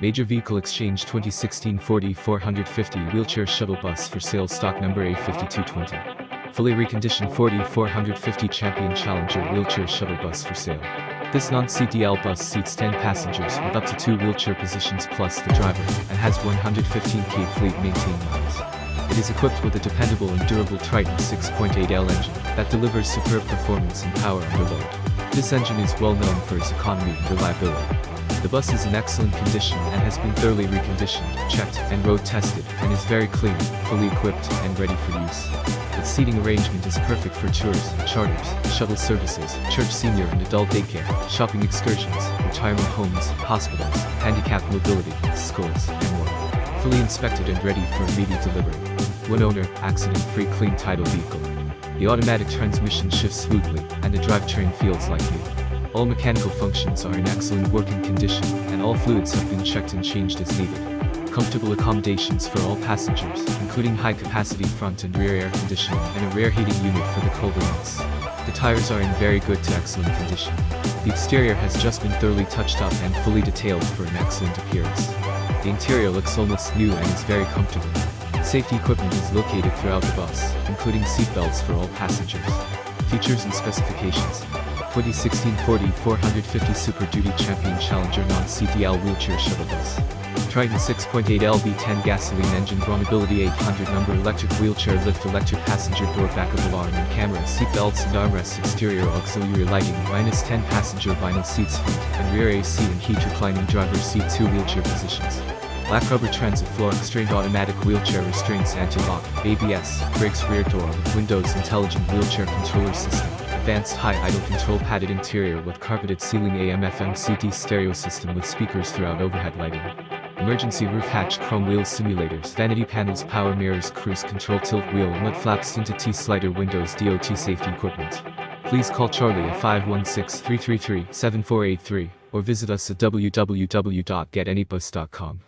Major Vehicle Exchange 2016 Ford E-450 Wheelchair Shuttle Bus for sale stock number A5220. Fully reconditioned Ford E-450 Champion Challenger Wheelchair Shuttle Bus for sale. This non-CDL bus seats 10 passengers with up to 2 wheelchair positions plus the driver, and has 115k fleet maintained miles. It is equipped with a dependable and durable Triton 6.8L engine that delivers superb performance and power under load. This engine is well known for its economy and reliability. The bus is in excellent condition and has been thoroughly reconditioned, checked, and road tested, and is very clean, fully equipped, and ready for use. Its seating arrangement is perfect for tours, charters, shuttle services, church senior and adult daycare, shopping excursions, retirement homes, hospitals, handicapped mobility, schools, and more. Fully inspected and ready for immediate delivery. One owner, accident-free clean title vehicle. The automatic transmission shifts smoothly, and the drivetrain feels like new. All mechanical functions are in excellent working condition, and all fluids have been checked and changed as needed comfortable accommodations for all passengers, including high-capacity front and rear air conditioning and a rear heating unit for the colder months. The tires are in very good to excellent condition. The exterior has just been thoroughly touched up and fully detailed for an excellent appearance. The interior looks almost new and is very comfortable. Safety equipment is located throughout the bus, including seatbelts for all passengers. Features and specifications. 2016 Ford E-450 Super Duty Champion Challenger Non-CDL Wheelchair Shuttle Bus. Triton 6.8 LV10 gasoline engine BraunAbility 800 number electric wheelchair lift electric passenger door backup alarm and camera seat belts and armrests exterior auxiliary lighting minus 10 passenger vinyl seats front and rear AC and heat reclining driver seat 2 wheelchair positions. Black rubber transit floor constrained automatic wheelchair restraints anti-lock, ABS, brakes rear door with Windows intelligent wheelchair controller system advanced high idle control padded interior with carpeted ceiling AM FM CD stereo system with speakers throughout overhead lighting emergency roof hatch chrome wheel simulators vanity panels power mirrors cruise control tilt wheel mud flaps tinted T-slider windows DOT safety equipment. Please call Charlie at 516-333-7483 or visit us at www.getanybus.com.